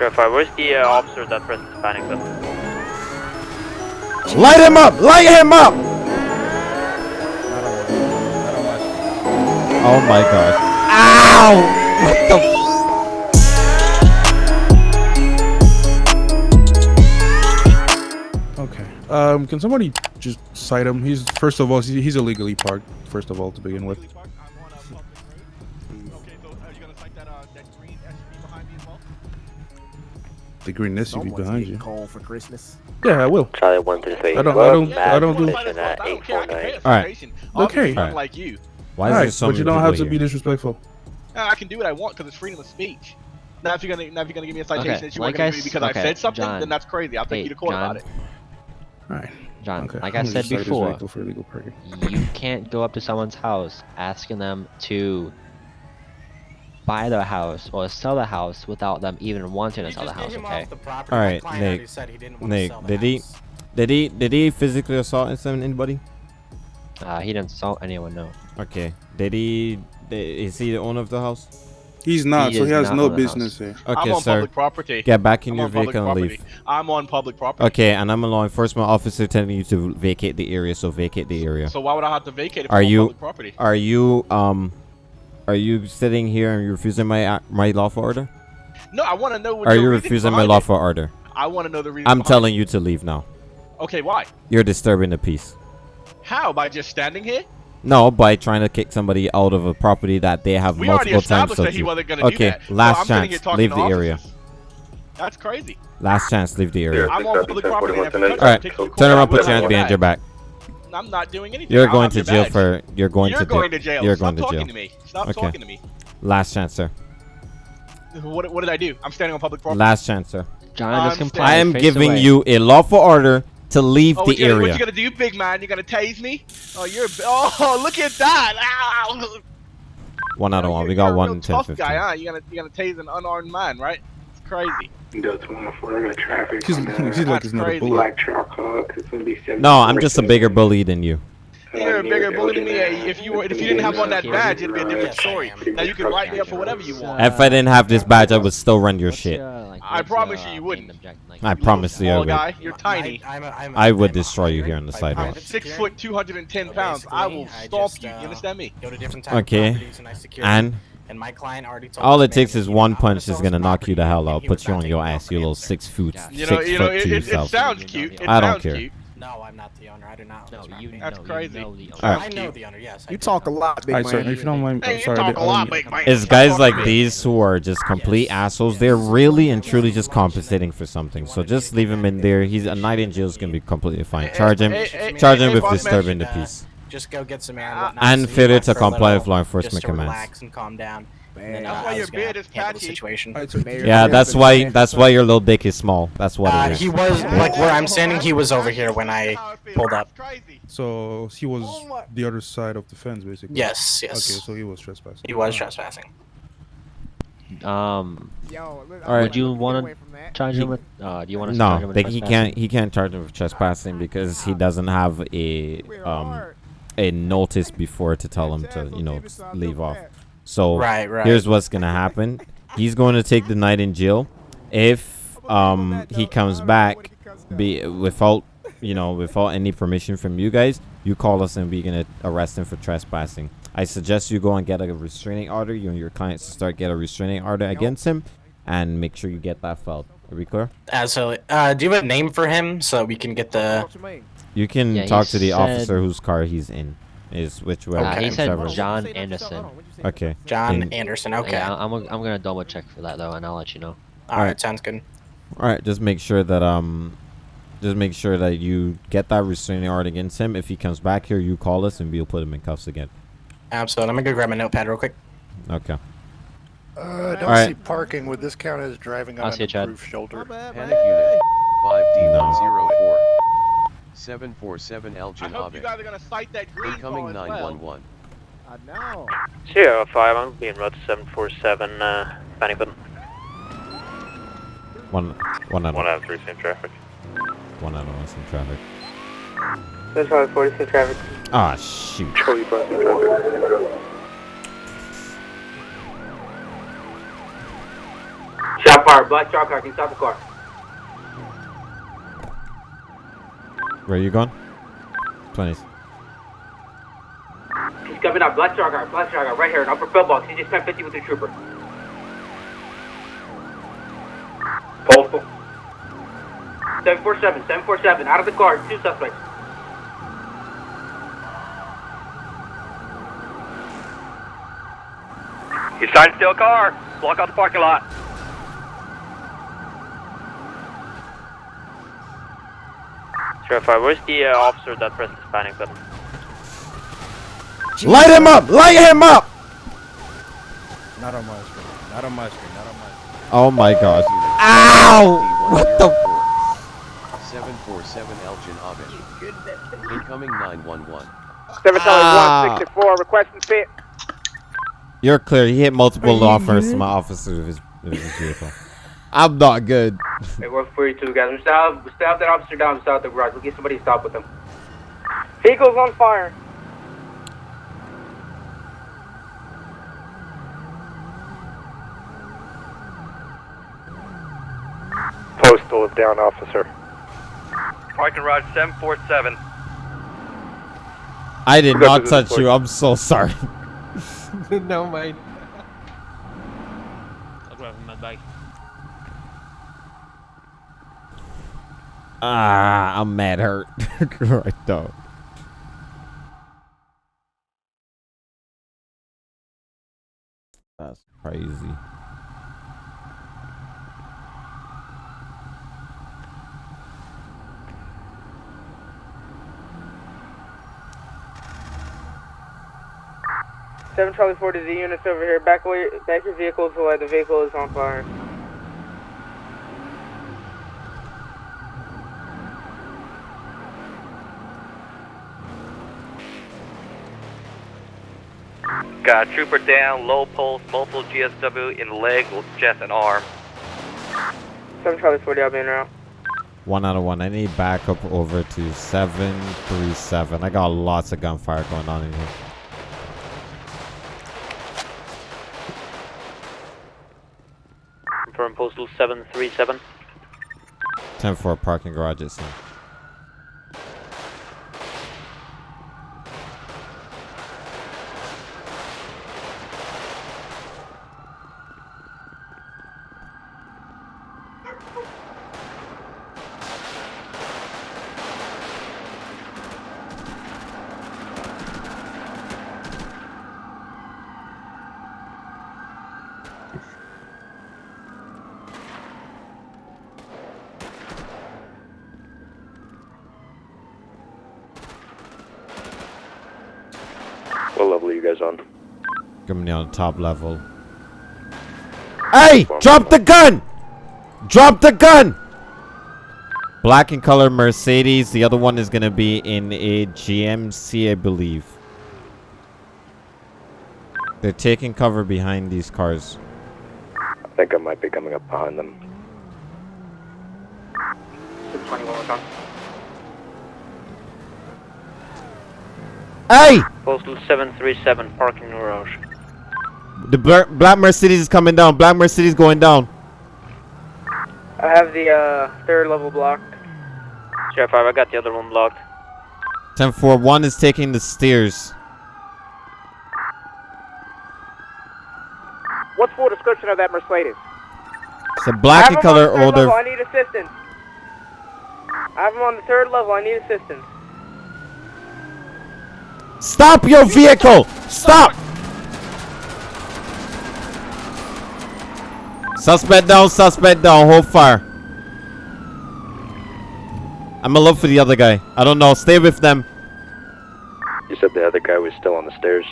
Sure. Where's the uh, officer that presents panic though? Light him up! Light him up! Oh my god. Ow! What the Okay. Um, can somebody just cite him? He's first of all, he's, he's illegally parked. First of all, to begin with. The green SUV behind you. Call for Christmas. Yeah, I will. Charlie one through three. I don't. I don't. I don't do. Position at eight four nine. Alright. Okay. Alright. Like you, Why is there so but you don't people have to here? be disrespectful. I can do what I want because it's freedom of speech. Now, if you're gonna, now if you're gonna give me a citation Okay, that you like weren't gonna I give me because I said something, John. then that's crazy. I'll take Hey, you to court John. about it. All right. John, Okay. like I'm I said just cite his before, for illegal you can't go up to someone's house asking them to buy the house or sell the house without them even wanting to sell the house, okay? All right, Nick. Nick, did he, did he, did he physically assault some- anybody? Uh, he didn't assault anyone, no. Okay. Did he? Did, is he the owner of the house? He's not, He so he has no on house. business here. Okay, I'm on sir. public property. Get back in I'm your vehicle and leave. I'm on public property. Okay, and I'm a law enforcement officer telling you to vacate the area, so vacate the area. So why would I have to vacate if Are I'm on you- public property? Are you um, are you sitting here and you're refusing my ac- my lawful order? No, I want to know what Are you refusing my behind lawful order? I want to know the reason. I'm behind telling you to leave now. Okay, why? You're disturbing the peace. How? By just standing here? No, by trying to kick somebody out of a property that they have We multiple times. established so that he wasn't gonna do okay, that. So last I'm sitting here chance. talking Leave to the area. That's crazy. Last chance. Leave the area. I'm on public property. and if you touch All right, me, take you to turn around. Put your hands behind your back. I'm not doing anything. You're I'll going to jail badge. for. You're going You're to going jail. to jail. You're Stop going to jail. Stop talking to me. Stop Okay. talking to me. Last chance, sir. What, what did I do? I'm standing on public property. Last chance, sir. John, I'm just comply. I am giving away. you a lawful order to leave Oh, the what you, gonna, what area. you gonna do, big man? You gonna tase me? Oh, you're. a- Oh, look at that! Ow! One out of one. We got you're a one real in 10 tough 15. guy, huh? You gonna you gonna tase an unarmed man, right? It's crazy. He's, he's like he's not a crazy. bullet. No, I'm just a bigger bully than you. You're a bigger bully than me. eh? If you were, if you didn't have on that badge, it'd be a different story. Now you can write me up for whatever you want. If I didn't have this badge, I would still run your shit. I promise you, you uh, wouldn't. object- I promise you I would. guy, you're tiny. I would destroy you here on the sidewalk. Six foot, 210 pounds. I will stomp you. You understand me? Go to different type Okay. and I secure And and my client already told all it takes is one punch sell is gonna knock you the hell and out. he Put you on your ass, you little six foot, You know, six you know, foot it, to it, it yourself. sounds cute. It I don't sounds care. cute. No, I'm not the owner. I do not. No, own this you property. That's know, crazy. You know the owner. Alright. I know the owner. Yes. I You do. talk a lot, big Alright, sir. man. If you don't mind, Hey, I'm you sorry. talk I a lot, big man. It's guys like these who are just complete Yes. assholes. They're really and truly just compensating for something. So just leave him in there. He's a night in jail is gonna be completely fine. Charge him, Hey, hey, charge him with disturbing the peace. Just go get some air and Uh, whatnot. And so you failure to comply with law enforcement just to commands. relax and calm down. And then, uh, That's why your was gonna beard is the patchy. situation. Alright, Yeah, that's why. That's why your little dick is small. That's what Uh, it is. he was like where I'm standing. He was over here when I pulled up. So he was the other side of the fence, basically. Yes, yes. Okay, so he was trespassing. He was trespassing. Um, Yo, All right. would you want to charge him with? Uh, do you want to charge him No, with they, he can't. He can't charge him with trespassing because he doesn't have a We're um hard. A notice before to tell him to you know leave off. So Right, right. here's what's gonna happen. He's going to take the night in jail. If um he comes back, be without you know without any permission from you guys, you call us and we're gonna arrest him for trespassing. I suggest you go and get a restraining order. You and your clients start get a restraining order against him, and make sure you get that filed. Are we clear? Absolutely. Uh, do you have a name for him so we can get the? What you can Yeah, talk to the said- officer whose car he's in. Is which way? Uh, he said. John What'd you say? Anderson. Hold on, what'd you say? Okay. John Can- Anderson. Okay. Yeah, I'm, I'm gonna double check for that though, and I'll let you know. All right. Sounds good. All right. Just make sure that um, just make sure that you get that restraining order against him. If he comes back here, you call us and we'll put him in cuffs again. Absolutely. I'm gonna go grab my notepad real quick. Okay. Uh, I don't Alright. see parking. Would this count as driving I'll on see you, an Chad. approved shoulder? Panic unit. 5D104. I 747 Elgin hope you guys are gonna cite that green Incoming call as well. 911. I know. Zero five. I'm being route seven four seven. Uh, panic button. One, one out. One out of three, same traffic. one out of one. Some traffic. That's five forty, same traffic. Ah shoot. Cody Bus, same traffic. Shot fire, black truck car, can you stop the car? Where are you going? 20s. He's coming up, black truck car, black truck car, right here in upper pillbox. He just spent 50 with the trooper. Postal. 747, 747, out of the car, two suspects. He's trying to steal a car. Block out the parking lot. Sheriff, uh, where's the uh, officer that pressed the panic button? Light him up! Light him up! Not on my screen. Not on my screen. Not on my screen. Oh my god. Ow! What the? 747 Elgin Abed. Incoming 911. 7 Ah. 164, requesting fit. You're clear. He hit multiple officers, my officers with his, with his vehicle. I'm not good. Hey, we're free too, guys. We still have, we still have that officer down beside the garage. We'll get somebody to stop with him. Vehicle's on fire. Postal is down, officer. Parking garage 747. I did not touch report. you. I'm so sorry. no, mate. I'll grab him my bag. Ah, I'm mad hurt right though. That's crazy. Seven Charlie Four to the units over here. Back away, back your vehicle to light. The vehicle is on fire. trooper down, low pulse, multiple GSW in leg, chest, and arm. 7 Charlie 40, I'll be in route. One out of one. I need backup over to 737. I got lots of gunfire going on in here. Confirm postal 737. 10 for parking garage at 7. Top level. Hey! Drop the gun! Drop the gun! Black and color Mercedes. The other one is going to be in a GMC, I believe. They're taking cover behind these cars. I think I might be coming up behind them. 621 was. Hey! Postal 737, parking garage. The black Mercedes is coming down. Black Mercedes going down. I have the uh, third level blocked. Sheriff 5, I got the other one blocked. 10 4. One is taking the stairs. What's full description of that Mercedes? It's a black and I have him on color the third older. Level. I need assistance. I have him on the third level. I need assistance. Stop your vehicle! Stop! Suspect down, suspect down, hold fire. I'm gonna look for the other guy. I don't know, stay with them. You said the other guy was still on the stairs.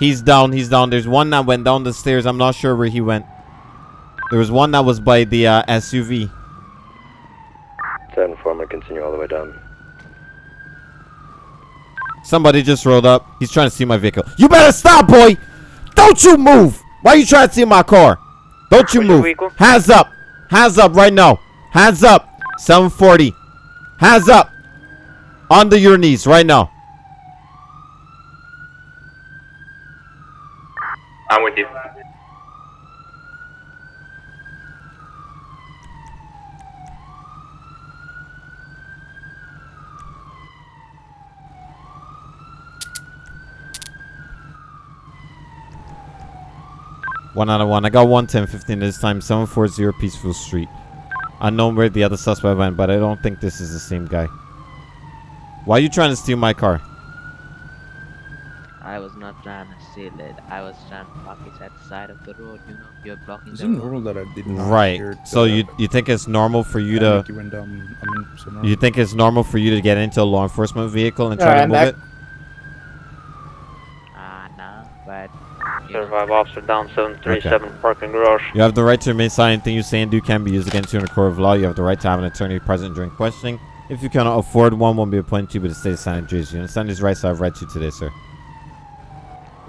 He's down, he's down. There's one that went down the stairs. I'm not sure where he went. There was one that was by the uh, SUV. Four, I'm continue all the way down. Somebody just rolled up. He's trying to see my vehicle. You better stop, boy! Don't you move! Why are you trying to see my car? Don't you move. Hands up! Hands up right now. Hands up. 740. Hands up. Under your knees right now. I'm with you. One out of one. I got 110, 15 this time. 740 Peaceful Street. Unknown where the other suspect went, but I don't think this is the same guy. Why are you trying to steal my car? I was not trying to steal it. I was trying to park it at the side of the road. You know, you're blocking Is the it road. normal that I did not Right. So you you think it's normal for you to you down? I mean, so no. you think it's normal for you to get into a law enforcement vehicle and try Alright, to I'm move it? Ah, no, but you know, Survive officer down 737 parking garage. You have the right to remain silent. Anything you say and do can be used against you in a court of law. You have the right to have an attorney present during questioning. If you cannot afford one, one won't be appointed to you, but the state of silent juries. You understand these rights I've read to you today, sir.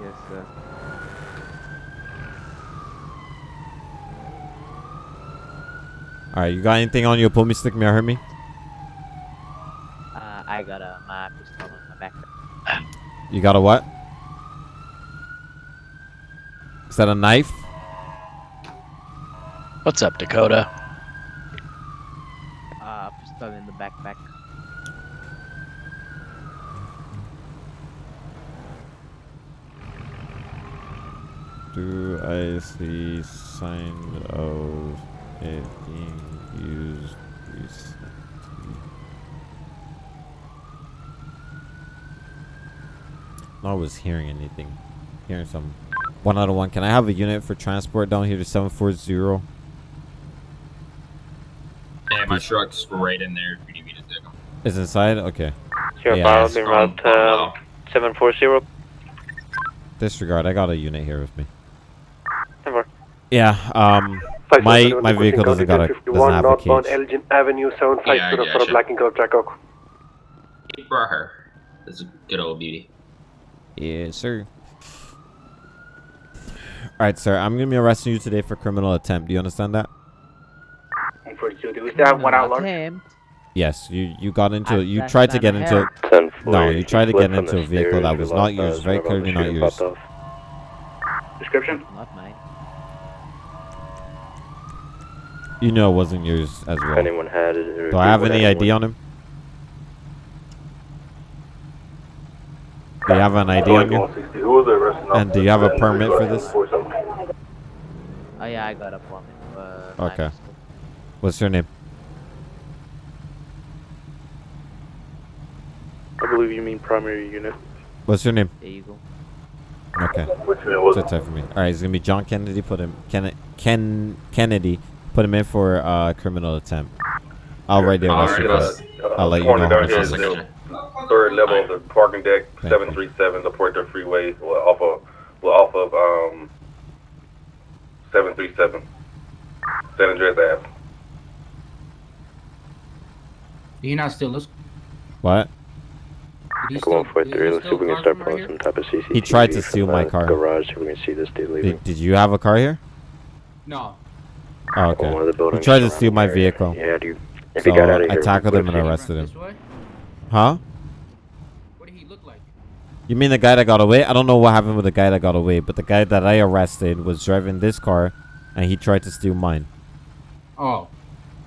yes, sir. All right, you got anything on you? Pull me, stick me, or hurt me? Uh, I got a my pistol on my back. You got a what? Is that a knife? What's up, Dakota? Uh, pistol in the backpack. Do I see sign of it being used recently? I was hearing anything. Hearing some. One out of one. Can I have a unit for transport down here to 740? Yeah, my truck's right in there. If you need me to take them. Is inside? Okay. Sure, Yeah, Bob, it's route um, 740. Disregard. I got a unit here with me. Never. Yeah. Um. My my vehicle doesn't got a doesn't have a cage. Elgin Avenue, Yeah, for a black and gold Jackal. He brought her. This is a good old beauty. Yeah, sir. All right, sir. I'm gonna be arresting you today for criminal attempt. Do you understand that? 42. Do we still have one out large? Attempt. Yes. You you got into I you tried to get into hair. 10 no. You tried to get into a vehicle that was not yours. Very clearly not yours. Description? Not mine. You know it wasn't yours as well. anyone had it. Do I have any ID on him? Do you have an ID on you? And do you have a permit for this? Oh yeah, I got a permit. Uh, Okay. What's your name? I believe you mean primary unit. What's your name? Eagle. you go. Okay. Sit tight for me. All right, it's gonna be John Kennedy. Put him Ken Ken Kennedy. Put him in for uh, criminal attempt. I'll write the arrest report. I'll let you know. how much it is. Third level of the parking deck, Thank 737, the Puerto Freeway, well, off of, well, off of, um, 737, San Andreas Ave. He not still looks. What? Did he Come on, steal- 4 did 3. Let's see if we can start from right pulling some type of CCTV. He tried to steal my car. Garage so we can see this dude leaving. Did, did you have a car here? No. Oh, okay. One of the He tried to steal my there. vehicle. Yeah, dude. If So he got out of here, I tackled him and arrested him. Huh? What did he look like? You mean the guy that got away? I don't know what happened with the guy that got away, but the guy that I arrested was driving this car, and he tried to steal mine. Oh,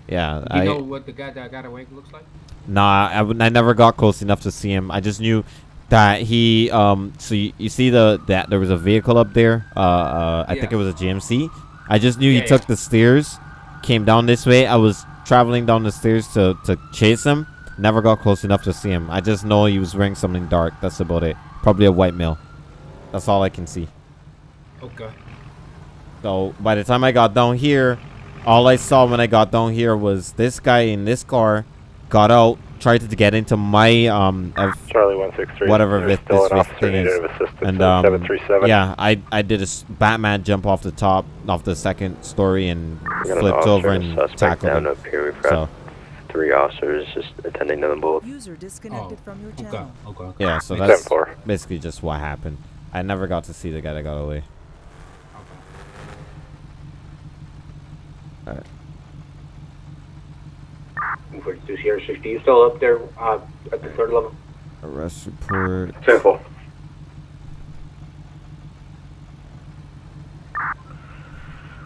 Yeah, you I know what the guy that got away looks like? nah, I, I never got close enough to see him. I just knew that he um. So you, you see the that there was a vehicle up there. Uh, uh I think it was a GMC. I just knew Yeah, he took yeah. the stairs, came down this way. I was traveling down the stairs to to chase him. Never got close enough to see him. I just know he was wearing something dark. That's about it. Probably a white male. That's all I can see. Okay. So by the time I got down here, all I saw when I got down here was this guy in this car got out, tried to get into my um F- Charlie 163. whatever There's this, still this, an this thing is, of assistance and um 737. yeah, I I did a s- Batman jump off the top off the second story and We an flipped over and a and suspect tackled him. up here. We've got So three officers just attending to them both. User disconnected from your channel. Okay. okay. yeah, so that's basically just what happened. I never got to see the guy that got away. Alright. 42 Sierra 60. You still up there uh, at the third level? Arrest report. 10 4.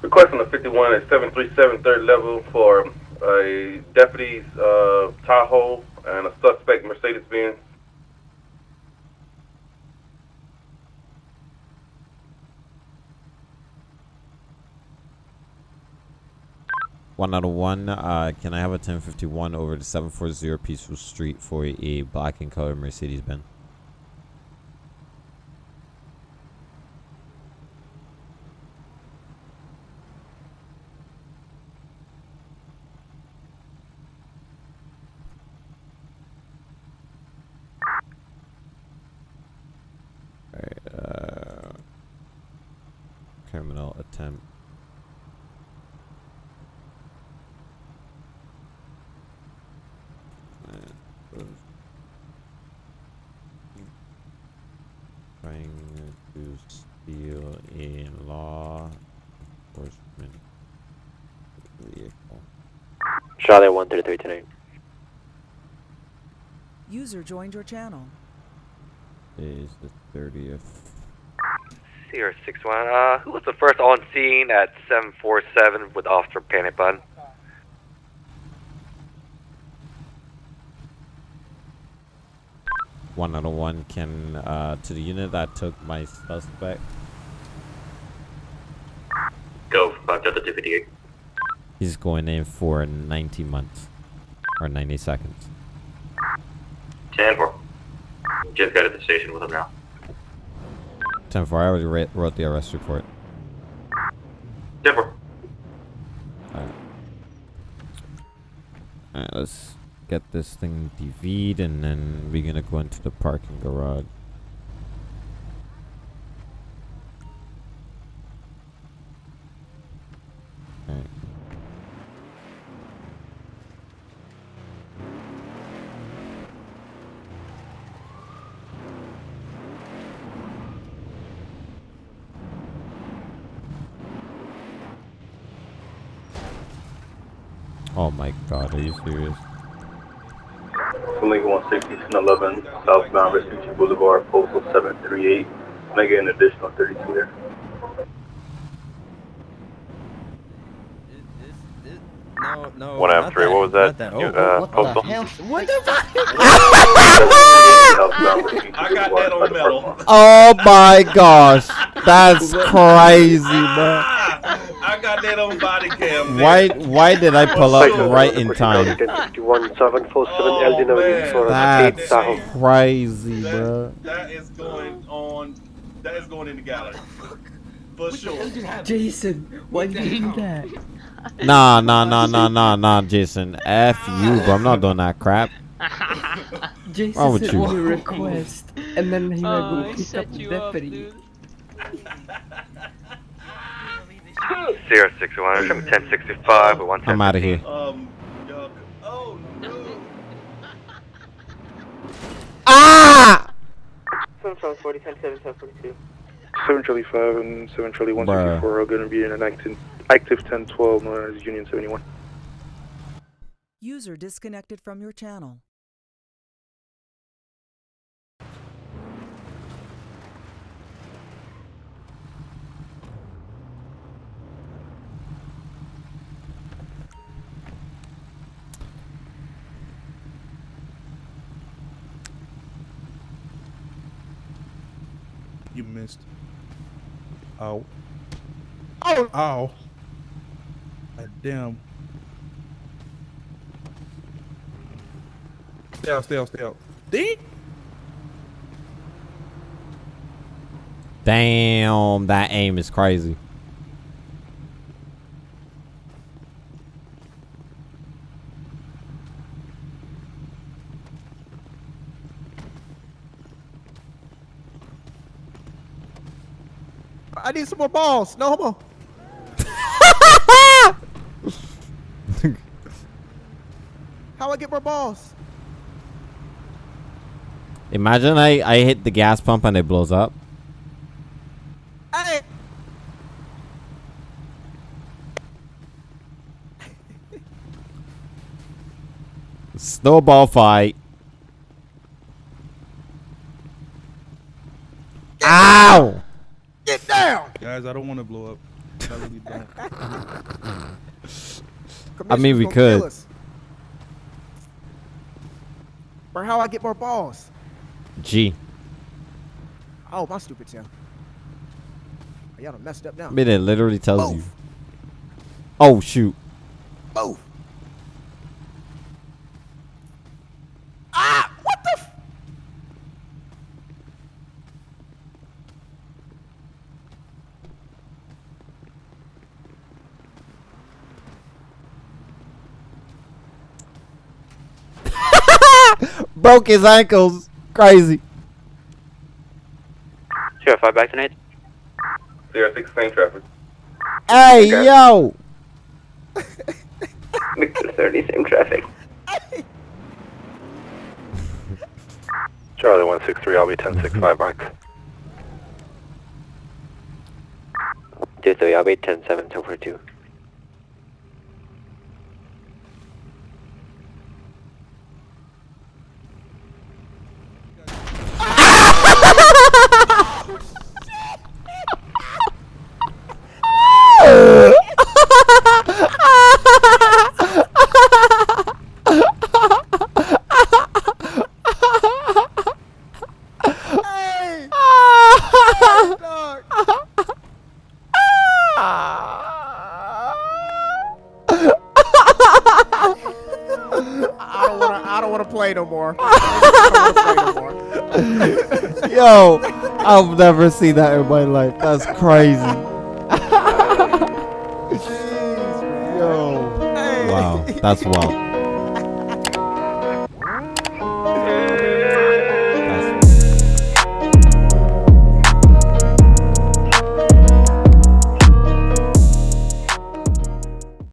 Request on the 51 at 737 third level for a deputy's uh, Tahoe, and a suspect Mercedes Benz. One out of oh one. Uh, can I have a 1051 over to 740 Peaceful Street for a black and color Mercedes Benz? Trying to steal a law enforcement vehicle. Charlie 133 tonight. User joined your channel. Is the 30th. Sierra 61. Uh, who was the first on scene at 747 with Officer Panic Button? One out of one can uh, to the unit that took my suspect. Go, uh, Delta 258. He's going in for 90 months or 90 seconds. 10 4. Just got to the station with him now. 10 4. I already wrote the arrest report. 10 4. Alright. Alright, let's get this thing DV'd and then we're gonna go into the parking garage. Oh my god, are you serious? Lincoln 160 11, southbound Vespucci Boulevard, postal 738. Can I get an additional 32 there? No, no. One not out three, what was that? not that. You, Oh, uh, what postal? the hell? What the fuck? I got that on metal. Oh my gosh, that's crazy, bro. I got that on body cam. Why? Why did I pull up right in time? 1051 747 LD for That's Tahoe. crazy, bro. That is going on. That is going in the gallery. For sure. Jason, why did you do that? Nah, nah, nah, nah, nah, nah, Jason. F you, bro. I'm not doing that crap. Jason Wrong with sent you? a request, and then he Oh, went he to pick set up the you up, deputy. Sierra 61. I'm 1065 with 110. I'm out of here. Um, y'all- oh no. Ah! 7 40, 10 7, 10 42. 7 Charlie 5 and 7 Charlie Bruh. 164 are going to be in an active, active 1012 known as Union 71. User disconnected from your channel. Missed. Ow. Ow! Ow. God damn. Stay out, stay out, stay out. Ding! Damn, that aim is crazy. I need some more balls. No homo. How I get more balls? Imagine I, I hit the gas pump and it blows up. Hey. Snowball fight. Ow! Get down. Guys, I don't want to blow up. I really don't. I mean, we Commissioner's gonna kill could. us. Or how I get more balls? G. Oh, my stupid tail. Y'all done messed up now. I mean, it literally tells you. Oh, shoot. Move. Ah! What the? F- Broke his ankles. Crazy. Sure, five back tonight. Sierra 6, same traffic. Hey, yo. Victor 30, same traffic. Charlie 163, I'll be 1065 Mike. Two three, I'll be 10 Yo, I've never seen that in my life. That's crazy. Yo. Wow, that's wild.